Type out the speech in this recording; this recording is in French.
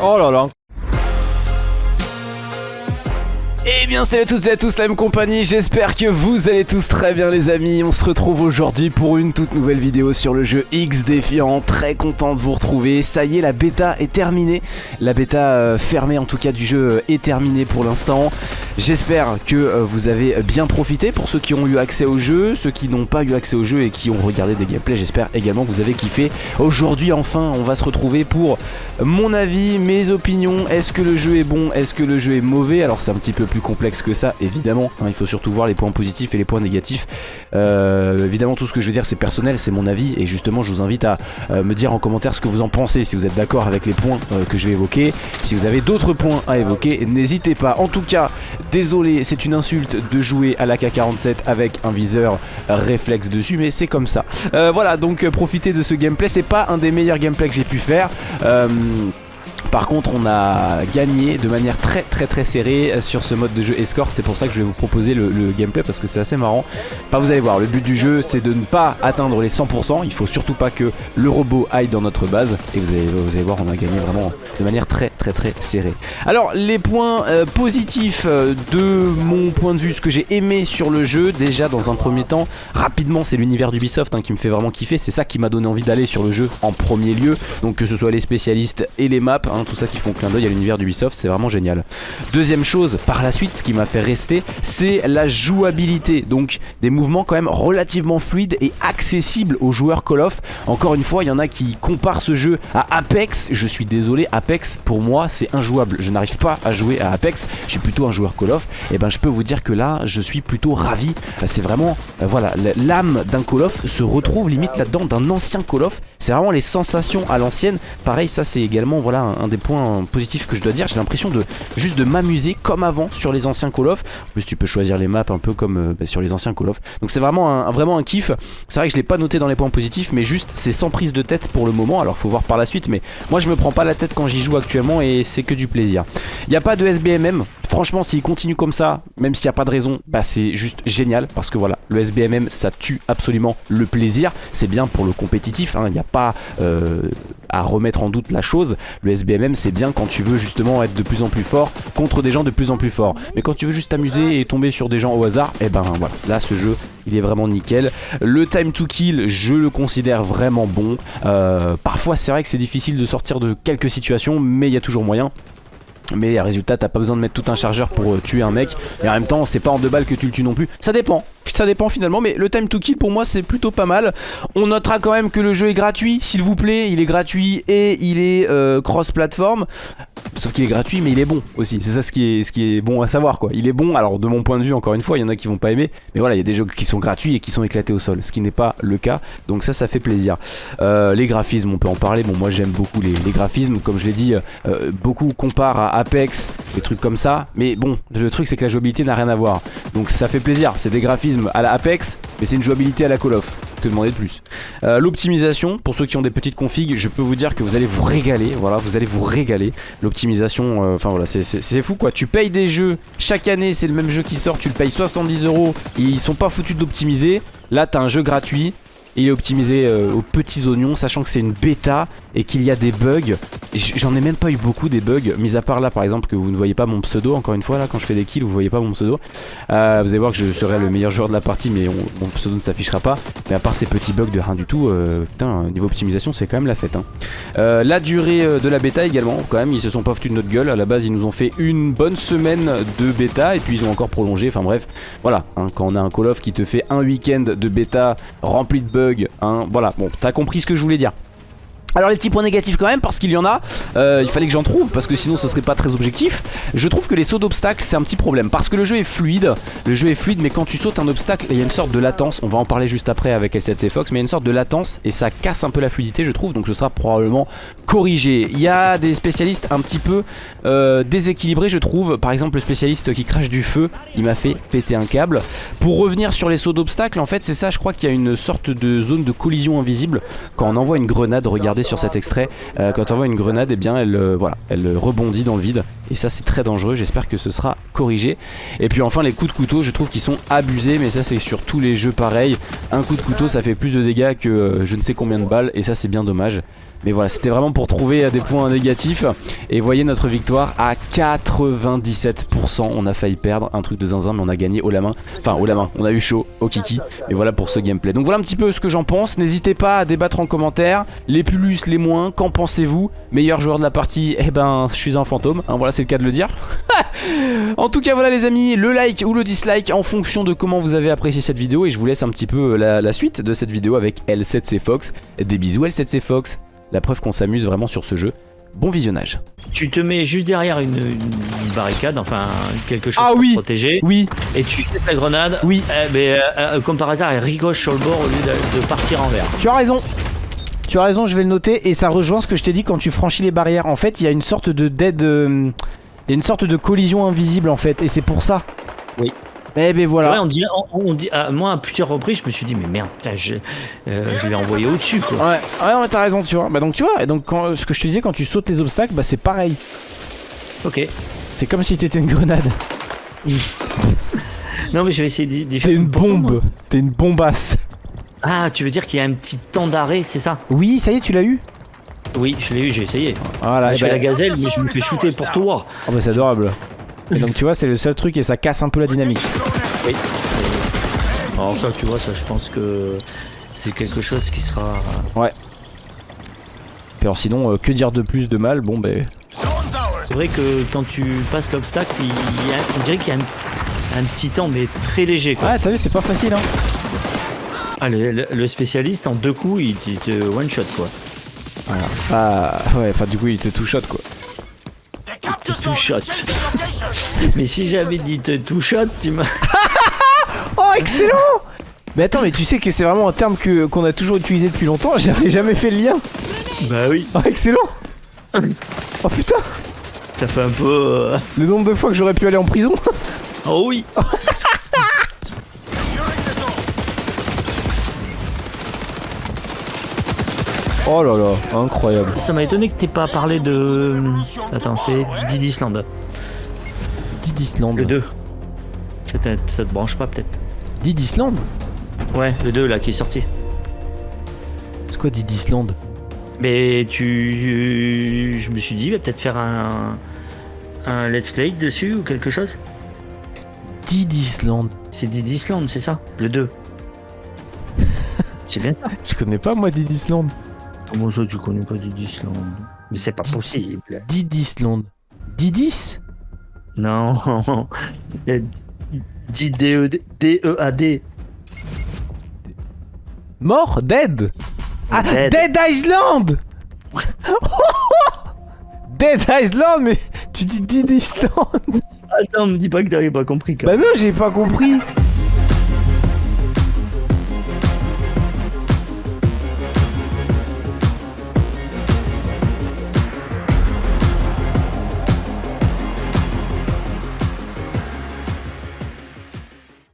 Oh là là. Eh bien salut à toutes et à tous la même compagnie, j'espère que vous allez tous très bien les amis. On se retrouve aujourd'hui pour une toute nouvelle vidéo sur le jeu X Défiant. Très content de vous retrouver, ça y est la bêta est terminée. La bêta euh, fermée en tout cas du jeu euh, est terminée pour l'instant J'espère que euh, vous avez bien profité. Pour ceux qui ont eu accès au jeu Ceux qui n'ont pas eu accès au jeu et qui ont regardé des gameplays J'espère également que vous avez kiffé. Aujourd'hui enfin on va se retrouver pour mon avis, mes opinions. Est-ce que le jeu est bon, est-ce que le jeu est mauvais? Alors c'est un petit peu plus complexe que ça évidemment hein, il faut surtout voir les points positifs et les points négatifs. Euh, évidemment tout ce que je veux dire c'est personnel c'est mon avis. Et justement je vous invite à euh, me dire en commentaire ce que vous en pensez si vous êtes d'accord avec les points que je vais évoquer. Si vous avez d'autres points à évoquer n'hésitez pas. En tout cas désolé c'est une insulte de jouer à l'AK-47 avec un viseur réflexe dessus mais c'est comme ça. Voilà donc profitez de ce gameplay. C'est pas un des meilleurs gameplays que j'ai pu faire par contre on a gagné de manière très très très serrée sur ce mode de jeu escort C'est pour ça que je vais vous proposer le, gameplay parce que c'est assez marrant. Enfin vous allez voir le but du jeu c'est de ne pas atteindre les 100% Il faut surtout pas que le robot aille dans notre base. Et vous allez, vous allez voir on a gagné vraiment de manière très très très serrée. Alors les points euh, positifs euh, de mon point de vue Ce que j'ai aimé sur le jeu déjà dans un premier temps Rapidement c'est l'univers d'Ubisoft hein, qui me fait vraiment kiffer. C'est ça qui m'a donné envie d'aller sur le jeu en premier lieu. Donc que ce soit les spécialistes et les maps Hein, tout ça qui font clin d'œil à l'univers d'Ubisoft, c'est vraiment génial. Deuxième chose, par la suite, ce qui m'a fait rester, c'est la jouabilité. Donc des mouvements quand même relativement fluides et accessibles aux joueurs Call of. Encore une fois, il y en a qui comparent ce jeu à Apex. Je suis désolé, Apex pour moi c'est injouable. Je n'arrive pas à jouer à Apex, je suis plutôt un joueur Call of. Et ben je peux vous dire que là, je suis plutôt ravi. C'est vraiment, euh, voilà, l'âme d'un Call of se retrouve limite là-dedans d'un ancien Call of. C'est vraiment les sensations à l'ancienne. Pareil, ça c'est également voilà un des points positifs que je dois dire. J'ai l'impression de juste de m'amuser comme avant sur les anciens Call of. En plus, tu peux choisir les maps un peu comme euh, bah, sur les anciens Call of. Donc c'est vraiment un, vraiment un kiff. C'est vrai que je l'ai pas noté dans les points positifs, mais juste c'est sans prise de tête pour le moment. Alors faut voir par la suite, mais moi je me prends pas la tête quand j'y joue actuellement et c'est que du plaisir. Il n'y a pas de SBMM. Franchement s'il continue comme ça Même s'il n'y a pas de raison Bah c'est juste génial Parce que voilà Le SBMM ça tue absolument le plaisir C'est bien pour le compétitif hein. Il n'y a pas euh, à remettre en doute la chose Le SBMM c'est bien quand tu veux justement être de plus en plus fort Contre des gens de plus en plus forts. Mais quand tu veux juste t'amuser et tomber sur des gens au hasard Et eh ben voilà. Là ce jeu il est vraiment nickel. Le time to kill je le considère vraiment bon. Euh, Parfois c'est vrai que c'est difficile de sortir de quelques situations Mais il y a toujours moyen mais résultat t'as pas besoin de mettre tout un chargeur pour euh, tuer un mec. Et en même temps c'est pas en deux balles que tu le tues non plus. Ça dépend. Ça dépend finalement mais le time to kill pour moi c'est plutôt pas mal. On notera quand même que le jeu est gratuit s'il vous plaît. Il est gratuit et il est euh, cross platform Sauf qu'il est gratuit mais il est bon aussi. C'est ça ce qui, est, ce qui est bon à savoir quoi. Il est bon alors de mon point de vue encore une fois il y en a qui vont pas aimer Mais voilà il y a des jeux qui sont gratuits et qui sont éclatés au sol Ce qui n'est pas le cas. Donc ça ça fait plaisir. Euh, Les graphismes on peut en parler. Bon moi j'aime beaucoup les, graphismes. Comme je l'ai dit euh, beaucoup comparent à Apex Des trucs comme ça. Mais bon le truc c'est que la jouabilité n'a rien à voir. Donc ça fait plaisir. C'est des graphismes à la Apex Mais c'est une jouabilité à la Call of que demander de plus. Euh, L'optimisation, pour ceux qui ont des petites configs Je peux vous dire que vous allez vous régaler Voilà, vous allez vous régaler. L'optimisation, euh, enfin voilà, c'est fou quoi. Tu payes des jeux, chaque année c'est le même jeu qui sort Tu le payes 70 euros Ils sont pas foutus d'optimiser Là t'as un jeu gratuit il est optimisé euh, aux petits oignons, sachant que c'est une bêta et qu'il y a des bugs. J'en ai même pas eu beaucoup des bugs, mis à part là par exemple que vous ne voyez pas mon pseudo, encore une fois là quand je fais des kills vous voyez pas mon pseudo. Euh, vous allez voir que je serai le meilleur joueur de la partie mais mon pseudo ne s'affichera pas. Mais à part ces petits bugs de rien du tout, euh, putain niveau optimisation c'est quand même la fête. Hein. la durée de la bêta également, quand même ils se sont pas foutus de notre gueule. À la base ils nous ont fait une bonne semaine de bêta et puis ils ont encore prolongé, enfin bref. Voilà, hein, quand on a un Call of qui te fait un week-end de bêta rempli de bugs Hein, voilà, bon, t'as compris ce que je voulais dire. Alors les petits points négatifs quand même parce qu'il y en a euh, Il fallait que j'en trouve parce que sinon ce serait pas très objectif. Je trouve que les sauts d'obstacles c'est un petit problème Parce que le jeu est fluide. Le jeu est fluide mais quand tu sautes un obstacle Il y a une sorte de latence. On va en parler juste après avec L7C Fox Mais il y a une sorte de latence et ça casse un peu la fluidité je trouve Donc ce sera probablement corrigé. Il y a des spécialistes un petit peu euh, déséquilibrés je trouve. Par exemple le spécialiste qui crache du feu Il m'a fait péter un câble. Pour revenir sur les sauts d'obstacles En fait c'est ça je crois qu'il y a une sorte de zone de collision invisible. Quand on envoie une grenade Regardez sur cet extrait euh, Quand on voit une grenade et eh bien elle, euh, voilà, elle rebondit dans le vide. Et ça c'est très dangereux. J'espère que ce sera corrigé. Et puis enfin les coups de couteau je trouve qu'ils sont abusés Mais ça c'est sur tous les jeux pareil Un coup de couteau ça fait plus de dégâts que euh, je ne sais combien de balles Et ça c'est bien dommage Mais voilà, c'était vraiment pour trouver euh, des points négatifs. Et voyez notre victoire à 97%. On a failli perdre un truc de zinzin, mais on a gagné haut la main. Enfin, haut la main, on a eu chaud au kiki. Et voilà pour ce gameplay. Donc voilà un petit peu ce que j'en pense. N'hésitez pas à débattre en commentaire. Les plus, les moins, qu'en pensez-vous? Meilleur joueur de la partie, eh ben, je suis un fantôme. Hein, voilà, c'est le cas de le dire. en tout cas, voilà les amis, le like ou le dislike en fonction de comment vous avez apprécié cette vidéo. Et je vous laisse un petit peu la, la suite de cette vidéo avec L7C Fox. Des bisous L7C Fox. La preuve qu'on s'amuse vraiment sur ce jeu. Bon visionnage. Tu te mets juste derrière une, une barricade, enfin quelque chose Ah pour oui. protéger, Oui, et tu jettes la grenade. Oui. Eh ben, euh, euh, comme par hasard, elle ricoche sur le bord au lieu de, de partir en l'air. tu as raison. Tu as raison, je vais le noter. Et ça rejoint ce que je t'ai dit quand tu franchis les barrières. En fait, il y a une sorte de dead. euh, Il y a une sorte de collision invisible en fait. Et c'est pour ça. Oui. Eh ben voilà. vrai, on dit, on, on dit, ah, moi à plusieurs reprises, je me suis dit, mais merde, putain, je, euh, je l'ai envoyé au-dessus quoi. Ouais, ouais, non, mais t'as raison, tu vois. Bah donc tu vois, et donc quand, ce que je te disais, quand tu sautes les obstacles, bah c'est pareil. Ok. C'est comme si t'étais une grenade. Non, mais je vais essayer d'y T'es faire une bombe. T'es une bombasse. Ah, tu veux dire qu'il y a un petit temps d'arrêt, c'est ça? Oui, ça y est, tu l'as eu Oui, je l'ai eu, j'ai essayé. Voilà, je et fais bah- la gazelle, mais je me fais shooter pour toi. Oh bah c'est adorable. Et donc tu vois, c'est le seul truc et ça casse un peu la dynamique. Oui. Alors ça, tu vois, ça, je pense que c'est quelque chose qui sera. Puis alors sinon, euh, que dire de plus de mal? Bon ben... C'est vrai que quand tu passes l'obstacle, il y a- on dirait qu'il y a un, un petit temps, mais très léger. Quoi. Ouais, t'as vu, c'est pas facile hein. Ah, le, le- le spécialiste, en deux coups, il te, il te one shot quoi. Voilà. Ah ouais, enfin du coup, il te two shot quoi. Il te two shot. mais si j'avais dit te two shot, tu m'as. Oh, excellent Mais attends, mais tu sais que c'est vraiment un terme que qu'on a toujours utilisé depuis longtemps, j'avais jamais fait le lien. Bah oui. Oh, excellent Oh putain Ça fait un peu. euh, Le nombre de fois que j'aurais pu aller en prison Oh oui. Oh là là, incroyable. Ça m'a étonné que t'aies pas parlé de. Attends, c'est Didisland. Did Island. Le 2. Ça te, ça te branche pas peut-être Did Island Ouais, le 2 là qui est sorti. C'est quoi Did Island? Mais tu. Je me suis dit, il va peut-être faire un. Un let's play dessus ou quelque chose Did Island C'est Didisland, c'est ça Le 2. c'est bien ça. Je connais pas moi Did Island? Comment ça, tu connais pas Didisland Mais c'est pas possible. Did Island. Didis Non. D-E-A-D. Mort Dead Ah Dead. Dead Island Dead Island mais tu dis Did Island Attends, me dis pas que t'avais pas compris. Quand Bah non j'ai pas compris